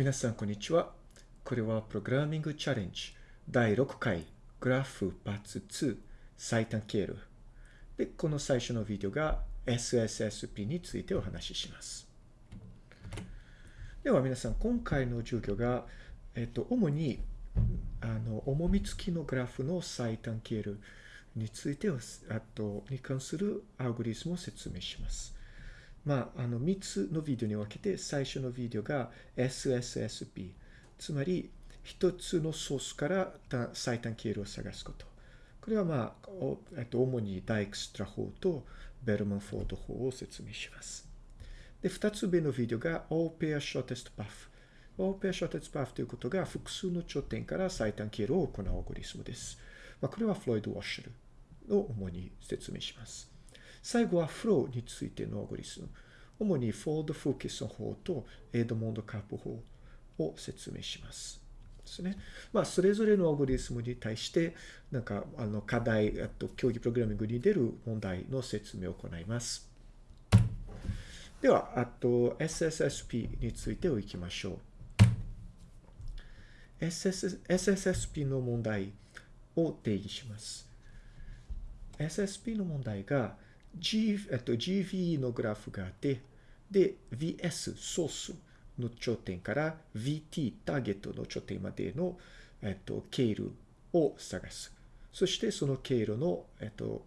皆さん、こんにちは。これはプログラミングチャレンジ第6回グラフパーツ2最短経路。で、この最初のビデオが SSSP についてお話しします。では皆さん、今回の授業が、えっと、主にあの重み付きのグラフの最短経路についてあとに関するアルゴリスムを説明します。まあ、あの、3つのビデオに分けて、最初のビデオが SSSP、つまり、1つのソースから最短経路を探すこと。これはまあ、えっと、主にダイクストラ法とベルマンフォード法を説明します。で、2つ目のビデオが All Pair Shortest Path。All Pair Shortest Path ということが複数の頂点から最短経路を行うアルゴリスムです。まあ、これはフロイド・ウォッシュルを主に説明します。最後はフローについてのアゴリスム。主にフォード・フォーケソン法とエドモンド・カープ法を説明します。ですね。まあ、それぞれのアゴリスムに対して、なんか、あの、課題、あと、競技プログラミングに出る問題の説明を行います。では、あと、SSSP についてをいきましょう。SS SSSP の問題を定義します。SSP の問題が、G、えっと、GV のグラフがあって、で、VS、ソースの頂点から VT、ターゲットの頂点までの、えっと、経路を探す。そして、その経路の、えっと、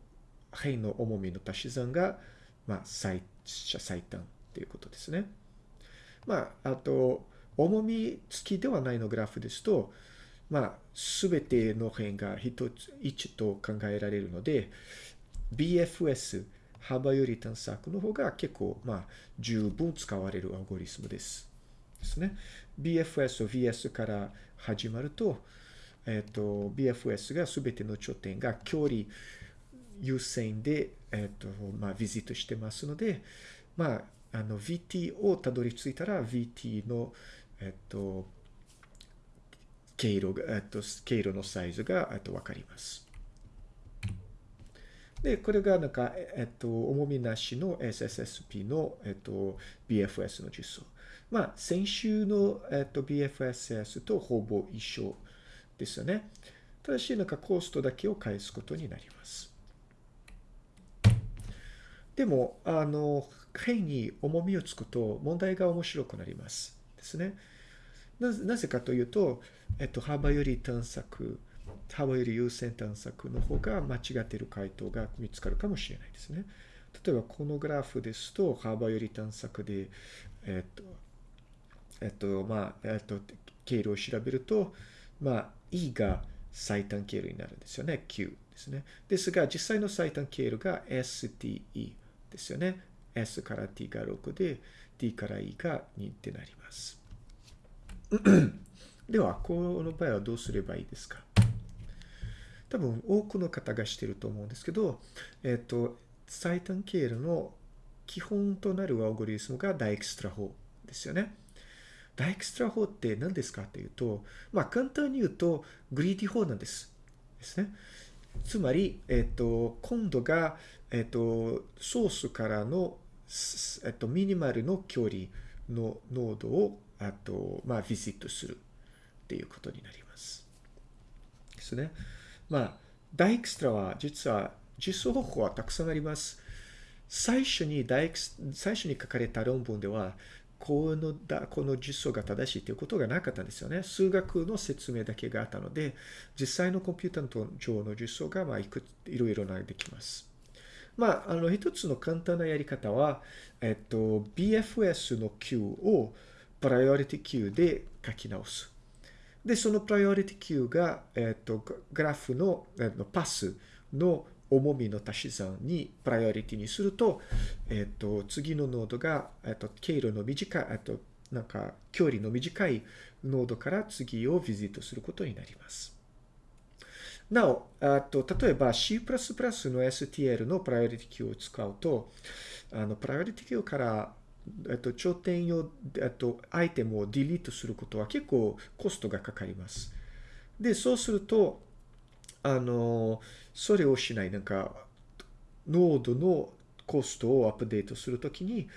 辺の重みの足し算が、まあ、最、最短ということですね。まあ、あと、重み付きではないのグラフですと、まあ、すべての辺が一つ、一と考えられるので、BFS、幅より探索の方が結構、まあ、十分使われるアルゴリスムです。ですね。BFS と VS から始まると、えっ、ー、と、BFS がすべての頂点が距離優先で、えっ、ー、と、まあ、ビジットしてますので、まあ、あの、VT をたどり着いたら、VT の、えっ、ー、と、経路が、えっと、経路のサイズが、えっと、わかります。で、これがなんか、えっと、重みなしの SSSP の、えっと、BFS の実装。まあ、先週の、えっと、BFSS とほぼ一緒ですよね。ただし、なんかコストだけを返すことになります。でも、あの、辺に重みをつくと問題が面白くなります。ですね。なぜかというと、えっと、幅より探索、幅より優先探索の方が間違っている回答が見つかるかもしれないですね。例えば、このグラフですと、幅より探索で、えっと、えっと、まあ、えっと、経路を調べると、まあ、E が最短経路になるんですよね。Q ですね。ですが、実際の最短経路が STE ですよね。S から T が6で、D から E が2ってなります。では、この場合はどうすればいいですか？多分多くの方がしてると思うんですけど、えっ、と、最短経路の基本となるアルゴリズムがダイクストラ法ですよね。ダイクストラ法って何ですかっていうと、まあ簡単に言うと greedy 法なんです。ですね。つまり、えっ、と、今度が、えっ、と、ソースからの、えっ、と、 minimal の距離のノードを、あと、まあ、 visit するっていうことになります。ですね。まあ、ダイクストラは実は実装方法はたくさんあります。最初にダイクス、最初に書かれた論文では、このこの実装が正しいということがなかったんですよね。数学の説明だけがあったので、実際のコンピューター上の実装が、まあ、いくいろいろなできます。まあ、あの、一つの簡単なやり方は、えっと、BFS の Q をプライオリティ Q で書き直す。で、そのプライオリティ Q が、えっ、ー、と、グラフの、えー、パスの重みの足し算にプライオリティにすると、えっ、ー、と、次のノードが、えっ、と、経路の短い、えっ、と、なんか、距離の短いノードから次を visit することになります。なお、あと、例えば C++ の STL のプライオリティ Q を使うと、あの、 priority queue からえっと、頂点用、えっと、アイテムを delete することは結構コストがかかります。で、そうすると、あの、それをしない、なんか、ノードのコストをアップデートするときに、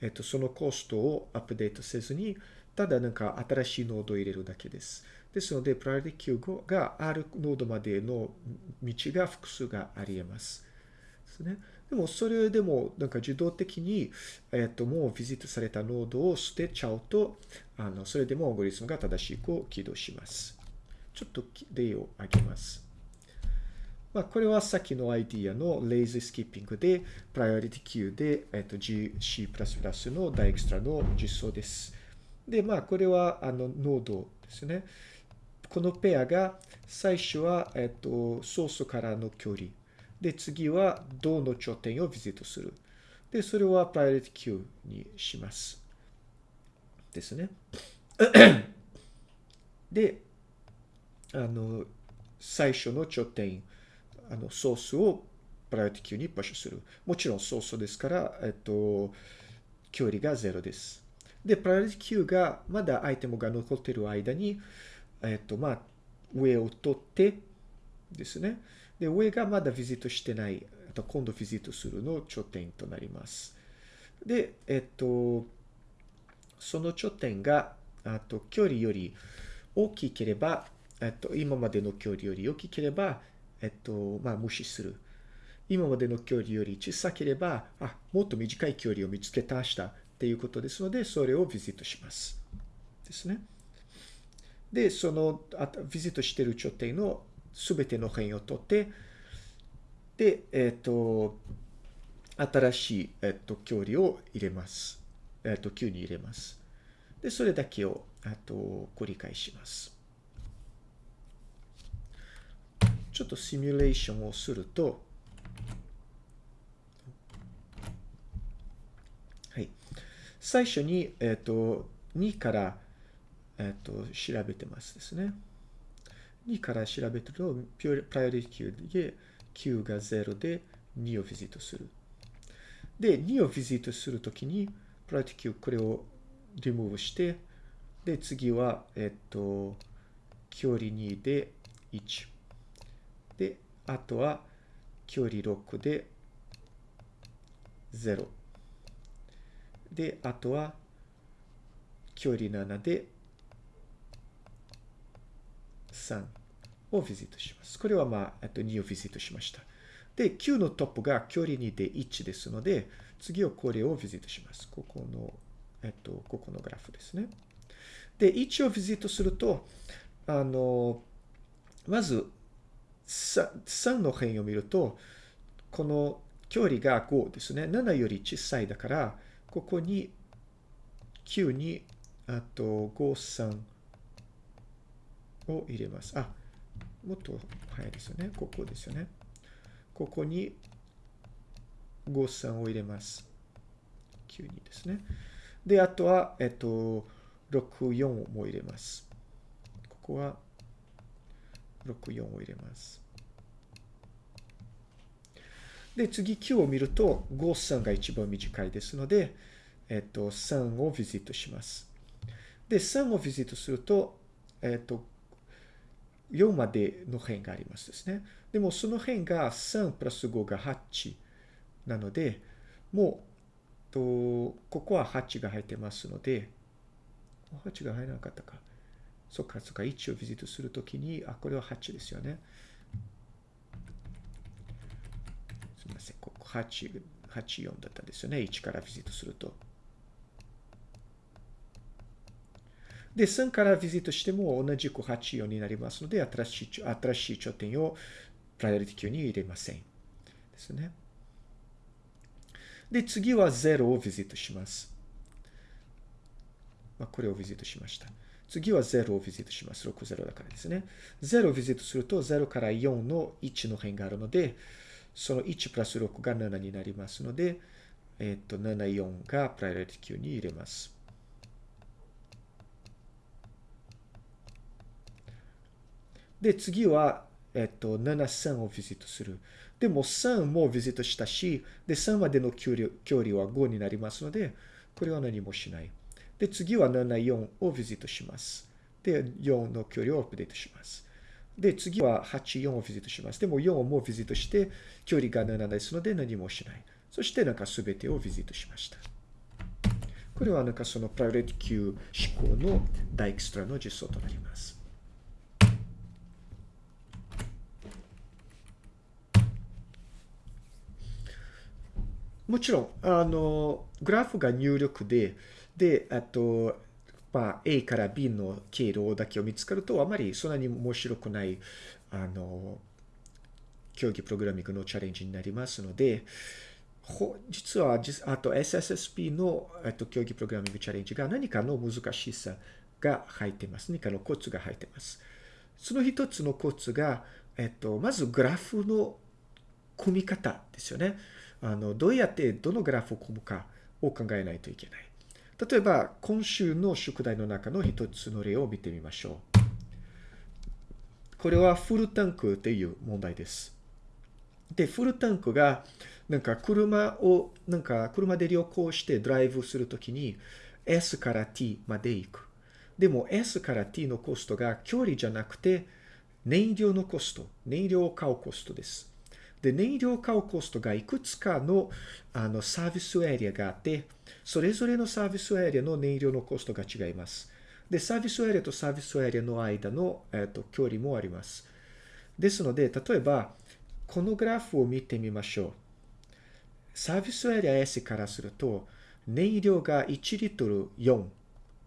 えっと、そのコストをアップデートせずに、ただなんか新しいノードを入れるだけです。ですので、 priority queue があるノードまでの道が複数があり得ます。ですね。でも、それでも、なんか自動的に、えっと、もうビジットされたノードを捨てちゃうと、あの、それでもオーゴリスムが正しく起動します。ちょっと例を挙げます。まあ、これはさっきのアイディアのレイズスキッピングで、プライオリティ Q で、えっと、GC++ のダイエクストラの実装です。で、まあ、これは、あの、ノードですね。このペアが、最初は、えっと、ソースからの距離。で、次は、銅の頂点をビジットする。で、それはプライオリティ Q にします。ですね。で、あの、最初の頂点、あの、ソースをプライオリティ Q にパッシュする。もちろんソースですから、えっと、距離が0です。で、プライオリティ Q がまだアイテムが残っている間に、えっと、まあ、上を取ってですね。で、上がまだビジットしてない、あと今度ビジットするの頂点となります。で、えっと、その頂点が、あと、距離より大きければ、えっと、今までの距離より大きければ、えっと、まあ、無視する。今までの距離より小さければ、あ、もっと短い距離を見つけたしたっていうことですので、それをビジットします。ですね。で、その、あビジットしている頂点のすべての辺を取って、で、えっ、と、新しい、えっ、と、距離を入れます。えっ、と、Q に入れます。で、それだけを、あと、繰り返します。ちょっとシミュレーションをすると、はい。最初に、えっ、と、2から、えっ、と、調べてますですね。2から調べると、プライオリティ Q で、Q が0で2をビジットする。で、2をビジットするときに、プライオリティ Q、これをリムーブして、で、次は、えっ、と、距離2で1。で、あとは距離6で0。で、あとは距離7で3をビジットします。これはまあ、と2をビジットしました。で、9のトップが距離2で1ですので、次はこれをビジットします。ここの、えっと、ここのグラフですね。で、1をビジットすると、あの、まず、3の辺を見ると、この距離が5ですね。7より小さいだから、ここに9に、あと5、3を入れます。あ、もっと早いですよね。ここですよね。ここに5、3を入れます。9にですね。で、あとは、えっと、6、4も入れます。ここは64を入れます。で、次9を見ると、5、3が一番短いですので、えっと、3をビジットします。で、3をビジットすると、えっと、4までの辺がありますですね。でも、その辺が3プラス5が8なので、もう、とここは8が入ってますので、8が入らなかったか。そっか、そっか、1をビジットするときに、あ、これは8ですよね。すみません、ここ8、84だったんですよね。1からビジットすると。で、3からビジットしても同じく84になりますので、新しい、新しい頂点をプライオリティ級に入れません。ですね。で、次は0をビジットします。まあ、これをビジットしました。次は0をビジットします。60だからですね。0をビジットすると0から4の1の辺があるので、その1プラス6が7になりますので、えっと、74がプライオリティ Q に入れます。で、次は、えっと、7、3をビジットする。でも3もビジットしたし、で、3までの距離距離は5になりますので、これは何もしない。で、次は74をビジットします。で、4の距離をアップデートします。で、次は84をビジットします。でも4をもうビジットして、距離が7ですので何もしない。そしてなんか全てをビジットしました。これはなんかそのプライオリティ Q 思考のダイクストラの実装となります。もちろん、あの、グラフが入力で、で、あと、まあ、A から B の経路だけを見つかると、あまりそんなに面白くない、あの、競技プログラミングのチャレンジになりますので、実は、あと SSSP の、えっと、競技プログラミングチャレンジが何かの難しさが入っています。何かのコツが入っています。その一つのコツが、えっと、まずグラフの組み方ですよね。あの、どうやってどのグラフを組むかを考えないといけない。例えば、今週の宿題の中の一つの例を見てみましょう。これはフルタンクという問題です。で、フルタンクが、なんか車を、なんか車で旅行してドライブするときに S から T まで行く。でも S から T のコストが距離じゃなくて燃料のコスト、燃料を買うコストです。で、燃料化をコストがいくつかのあのサービスエリアがあって、それぞれのサービスエリアの燃料のコストが違います。で、サービスエリアとサービスエリアの間の、えっと、距離もあります。ですので、例えば、このグラフを見てみましょう。サービスエリア S からすると、燃料が1リットル4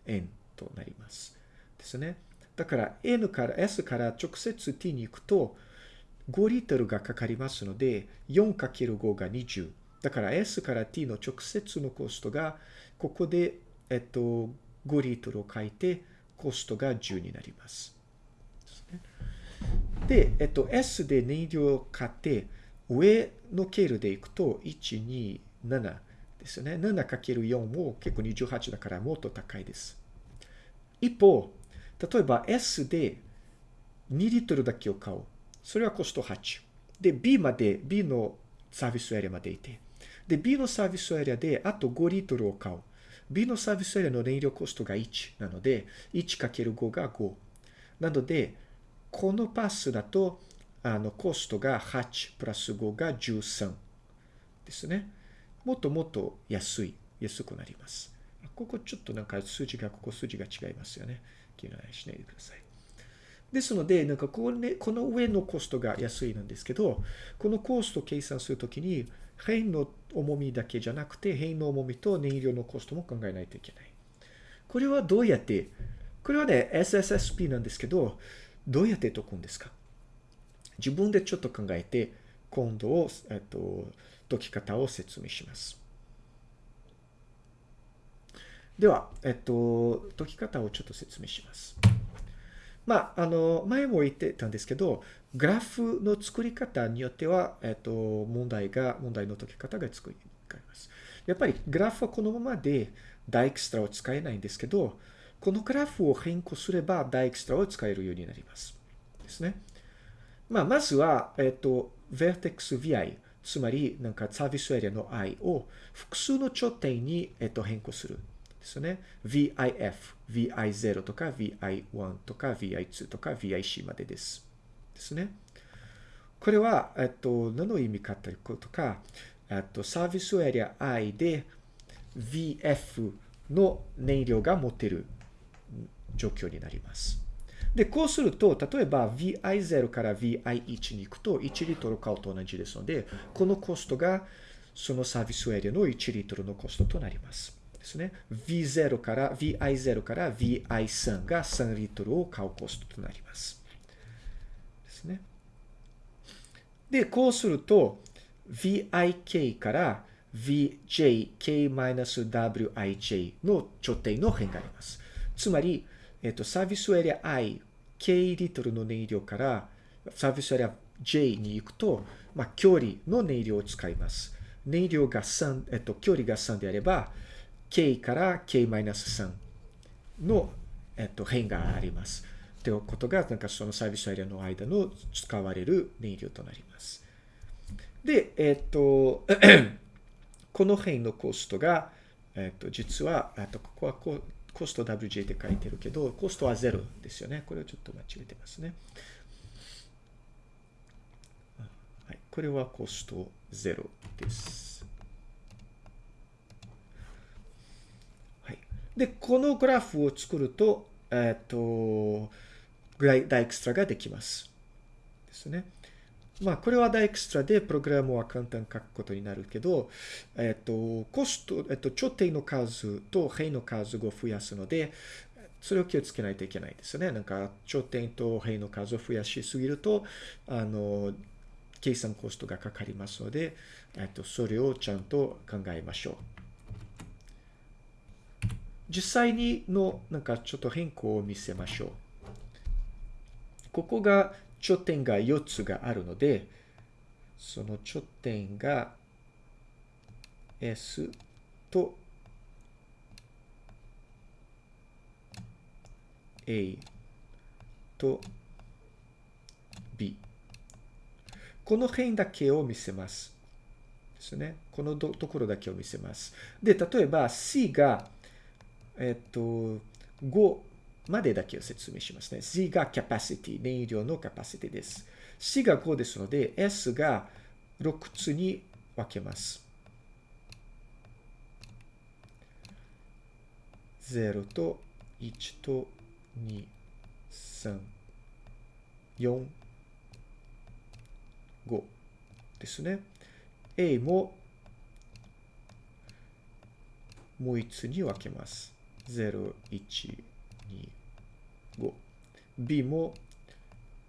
円となります。ですね。だから N から S から直接 T に行くと5リットルがかかりますので 4×5 が20。だから S から T の直接のコストがここで、えっと、5リットルを書いてコストが10になります。で、えっと、S で燃料を買って上の経路でいくと、1、2、7ですよね。7×4 も結構28だからもっと高いです。一方、例えば S で2リットルだけを買おう。それはコスト8。で、B まで、B のサービスエリアまでいて。で、B のサービスエリアであと5リットルを買う。B のサービスエリアの燃料コストが1なので、1×5 が5。なので、このパスだとあの、コストが8プラス5が13ですね。もっともっと安い、安くなります。ここちょっとなんか数字が、ここ数字が違いますよね。気にしないでください。ですので、なんかこの、ね、この上のコストが安いなんですけど、このコストを計算するときに、変の重みだけじゃなくて、変の重みと燃料のコストも考えないといけない。これはどうやって、これはね、SSSP なんですけど、どうやって解くんですか？自分でちょっと考えて、今度を、えっと、解き方を説明します。では、えっと、解き方をちょっと説明します。まあ、あの、前も言ってたんですけど、グラフの作り方によっては、えっと、問題が、問題の解き方が作ります。やっぱりグラフはこのままでダイクストラを使えないんですけど、このグラフを変更すればダイクストラを使えるようになります。ですね。まあ、まずは、えっと、vertex vi、つまり、なんかサービスエリアの i を複数の頂点に、えっと、変更する。ですね。vif、vi0 とか vi1 とか vi2 とか vic までです。ですね。これは、えっと、何の意味かということか、えっと、サービスエリア i で vf の燃料が持てる状況になります。で、こうすると、例えば VI0 から VI1 に行くと1リットル買うと同じですので、このコストがそのサービスエリアの1リットルのコストとなります。ですね。V0 から、VI0 から VI3 が3リットルを買うコストとなります。ですね。で、こうすると、VIK から VJK-WIJ の頂点の変があります。つまり、えっと、サービスエリア I、K リットルの燃料からサービスエリア J に行くと、まあ、距離の燃料を使います。燃料が3、えっと、距離が3であれば、K から K-3 の、えっと、変があります。ということが、なんかそのサービスエリアの間の使われる燃料となります。で、えっと、この辺のコストが、えっと、実は、あとここはこ、コスト WJ って書いてるけど、コストは0ですよね。これをちょっと間違えてますね。はい、これはコスト0です。で、このグラフを作ると、えっ、と、ダイクストラができます。ですね。まあ、これはダイクストラでプログラムは簡単に書くことになるけど、えっ、と、コスト、えっ、と、頂点の数と辺の数を増やすので、それを気をつけないといけないですね。なんか、頂点と辺の数を増やしすぎると、あの、計算コストがかかりますので、えっと、それをちゃんと考えましょう。実際にの、なんかちょっと変更を見せましょう。ここが頂点が4つがあるので、その頂点が S と A と B。この辺だけを見せます。ですね。このところだけを見せます。で、例えば C が、えっと、5までだけを説明しますね。C が capacity、燃料の capacity です。C が5ですので、S が6つに分けます。0と1と2、3、4、5ですね。A ももう一つに分けます。0、1、2、5。B も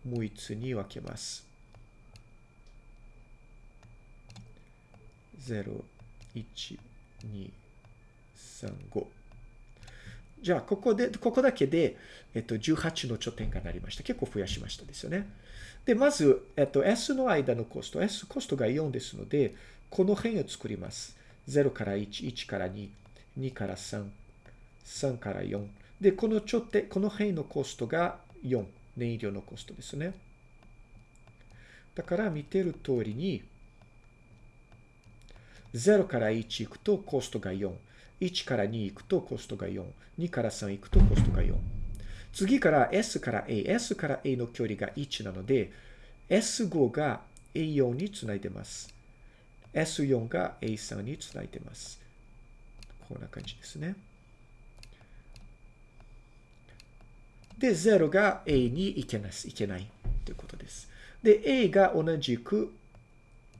もう一つに分けます。0、1、2、3、5。じゃあ、ここで、ここだけで、えっと、18の頂点がなりました。結構増やしましたですよね。で、まず、えっと、S の間のコスト、S コストが4ですので、この辺を作ります。0から1、1から2、2から3、3から4。で、この頂点、この辺のコストが4。燃料のコストですね。だから見てる通りに、0から1行くとコストが4。1から2行くとコストが4。2から3行くとコストが4。次から S から A。S から A の距離が1なので、S5 が A4 につないでます。S4 が A3 につないでます。こんな感じですね。で、0が A に行けないいけないということです。で、A が同じく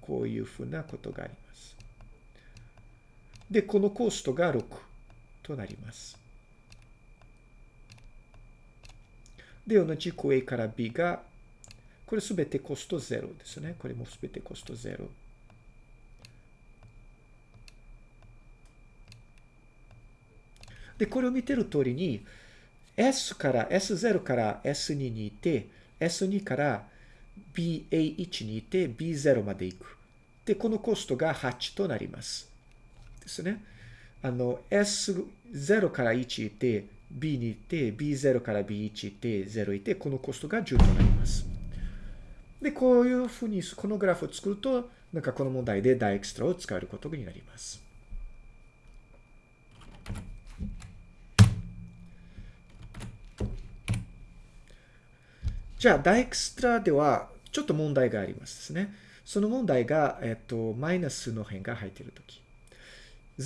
こういうふうなことがあります。で、このコストが6となります。で、同じく A から B が、これすべてコスト0ですね。これもすべてコスト0。で、これを見てる通りに、S から、S0 から S2 に行って、S2 から BA1 に行って B0 まで行く。で、このコストが8となります。ですね。あの、S0 から1行って、B に行って、B0 から B1 行って、0行って、このコストが10となります。で、こういうふうに、このグラフを作ると、なんかこの問題でダイエクストラを使えることになります。じゃあ、ダイクストラでは、ちょっと問題がありますですね。その問題が、えっと、マイナスの辺が入っているとき。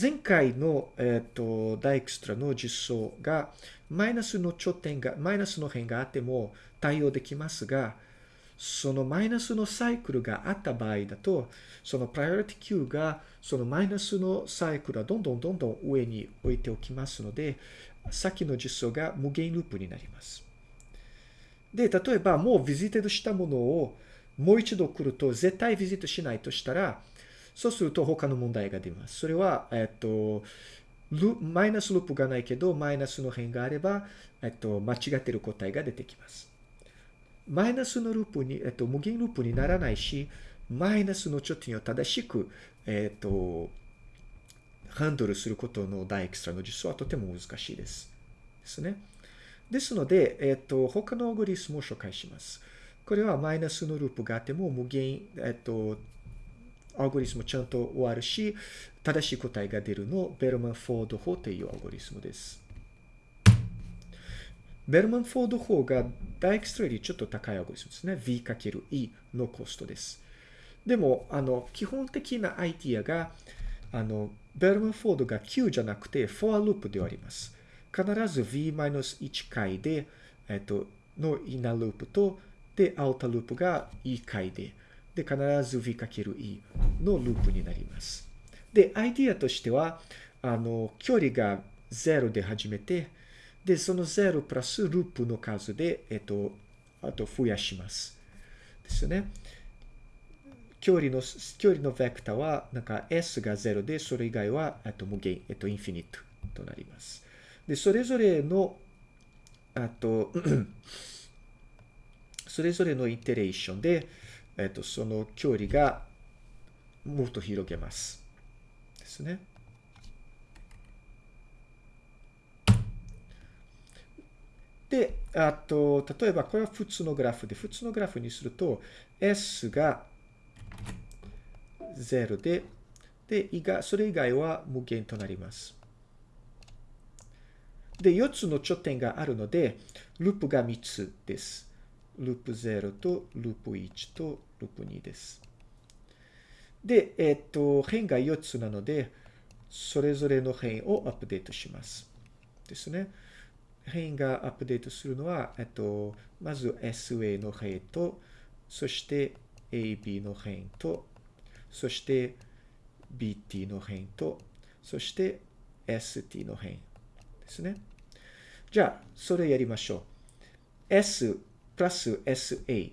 前回の、えっ、と、ダイクストラの実装が、マイナスの頂点が、マイナスの辺があっても対応できますが、そのマイナスのサイクルがあった場合だと、そのプライオリティ Q が、そのマイナスのサイクルはどんどんどんどん上に置いておきますので、さっきの実装が無限ループになります。で、例えばもう visited したものをもう一度来ると絶対 visit しないとしたら、そうすると他の問題が出ます。それは、えっと、マイナスループがないけど、マイナスの辺があれば、えっと、間違ってる答えが出てきます。マイナスのループに、えっと、無限ループにならないし、マイナスの頂点を正しく、えっと、ハンドルすることのダイクストラの実装はとても難しいです。ですね。ですので、えっと、他のアルゴリズムも紹介します。これはマイナスのループがあっても無限、えっと、アルゴリズムちゃんと終わるし、正しい答えが出るのベルマン・フォード法というアルゴリズムです。ベルマン・フォード法がダイクストラよりちょっと高いアルゴリズムですね。V×E のコストです。でも、あの、基本的なアイディアが、あの、ベルマン・フォードが Q じゃなくて、フォアループであります。必ず v-1 回で、えっと、のイナループと、で、アウタループが e 回で、で、必ず v×e のループになります。で、アイディアとしては、あの、距離が0で始めて、で、その0プラスループの数で、えっと、あと増やします。ですよね。距離の、距離のベクターは、なんか s が0で、それ以外は、えっと、無限、えっと、インフィニットとなります。で、それぞれの、あと、それぞれのイテレーションで、えっと、その距離がもっと広げます。ですね。で、あと、例えばこれは普通のグラフで、普通のグラフにすると、S が0で、で、それ以外は無限となります。で、4つの頂点があるので、ループが3つです。ループ0とループ1とループ2です。で、えっと、辺が4つなので、それぞれの辺をアップデートします。ですね。辺がアップデートするのは、えっと、まず SA の辺と、そして AB の辺と、そして BT の辺と、そして ST の辺ですね。じゃあ、それやりましょう。S プラス SA で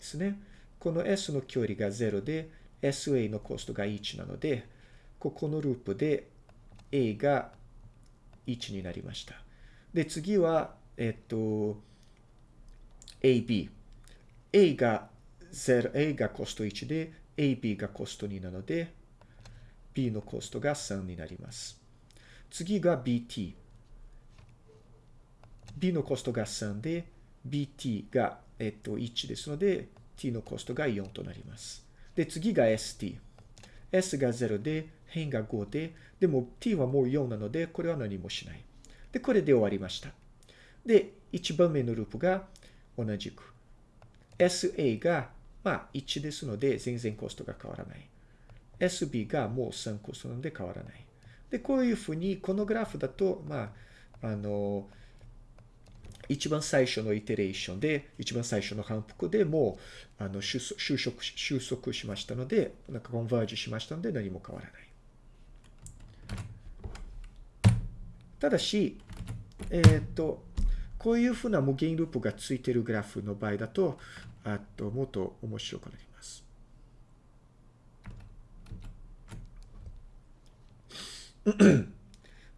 すね。この S の距離が0で、SA のコストが1なので、ここのループで A が1になりました。で、次は、えっと、AB。A が0、A がコスト1で、AB がコスト2なので、B のコストが3になります。次が BT。B のコストが3で、BT が、えっと、1ですので、T のコストが4となります。で、次が ST。S が0で、辺が5で、でも T はもう4なので、これは何もしない。で、これで終わりました。で、1番目のループが同じく。SA が、まあ、1ですので、全然コストが変わらない。SB がもう3コストなので変わらない。で、こういうふうに、このグラフだと、まあ、あの、一番最初のイテレーションで、一番最初の反復でもう、あの、収束、収束しましたので、なんかコンバージュしましたので何も変わらない。ただし、えー、と、こういうふうな無限ループがついているグラフの場合だと、あと、もっと面白くなります。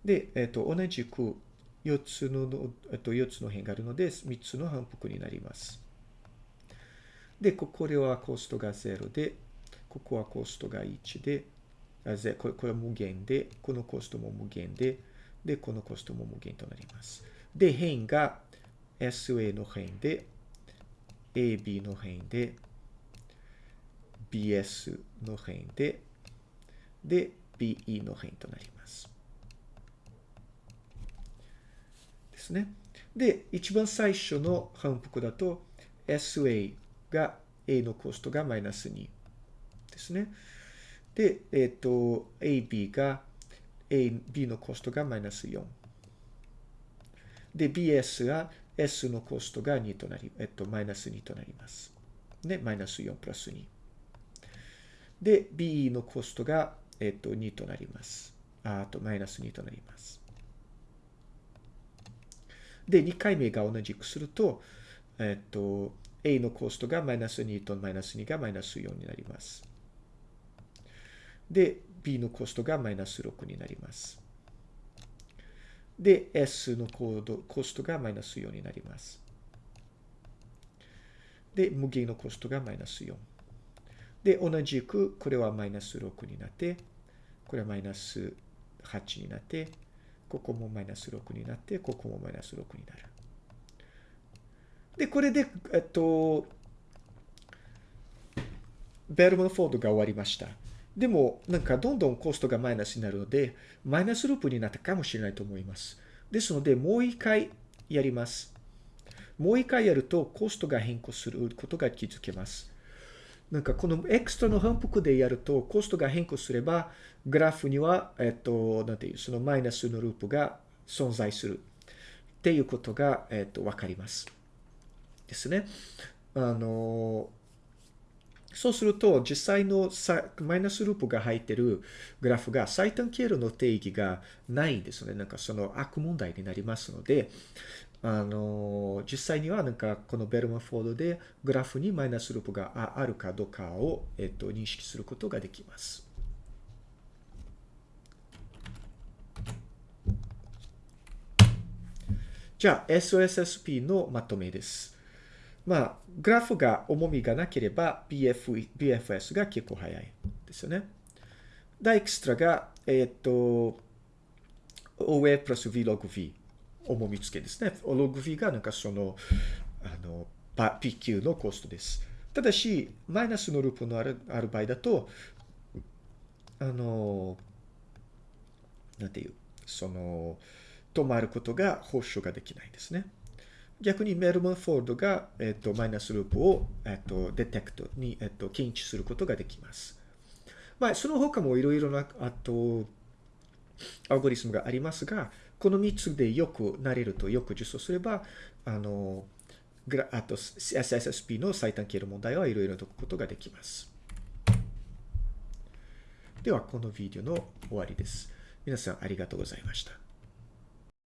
で、えっと、同じく、4つの、えっと、4つの辺があるので、3つの反復になります。で、ここではコストが0で、ここはコストが1で、あぜこれこれは無限で、このコストも無限で、で、このコストも無限となります。で、辺が SA の辺で、AB の辺で、BS の辺で、で、BE の辺となります。ですね。で、一番最初の反復だと SA が A のコストがマイナス2ですね。で、えっ、ー、と、AB が A、B のコストがマイナス4。で、BS が S のコストが2となり、えっと、マイナス2となります。で、マイナス4プラス2。で、B のコストが、えっと、2となります。あと、マイナス2となります。で、2回目が同じくすると、えっと、A のコストがマイナス2とマイナス2がマイナス4になります。で、B のコストがマイナス6になります。で、S のコード、コストがマイナス4になります。で、無限のコストがマイナス4。で、同じく、これはマイナス6になって、これはマイナス8になって、ここもマイナス6になって、ここもマイナス6になる。で、これで、えっと、ベルモンフォードが終わりました。でも、なんかどんどんコストがマイナスになるので、マイナスループになったかもしれないと思います。ですので、もう一回やります。もう一回やるとコストが変更することが気づけます。なんかこのエクストラの反復でやるとコストが変更すれば、グラフには、えっと、なんていう、そのマイナスのループが存在する。っていうことが、えっ、と、わかります。ですね。あの、そうすると、実際のマイナスループが入ってるグラフが最短経路の定義がないんですね。なんかその悪問題になりますので、あの、実際にはなんかこのベルマフォードでグラフにマイナスループがあるかどうかを、えっと、認識することができます。じゃあ、SOSSP のまとめです。まあ、グラフが重みがなければ BF BFS が結構早いですよね。ダエクストラが、えっ、と、OA プラス V ログ V 重み付けですね。オログ V がなんかその、あの、PQ のコストです。ただし、マイナスのループのあるある場合だと、あの、なんていう、その、止まることが保証ができないですね。逆にメルマンフォードが、えっ、と、マイナスループを、えっ、と、デテクトに、えっ、と、検知することができます。まあ、その他もいろいろな、あと、アルゴリスムがありますが、この3つでよくなれるとよく実装すれば、あの、グラあと SSSP の最短経路問題はいろいろ解くことができます。では、このビデオの終わりです。皆さんありがとうございました。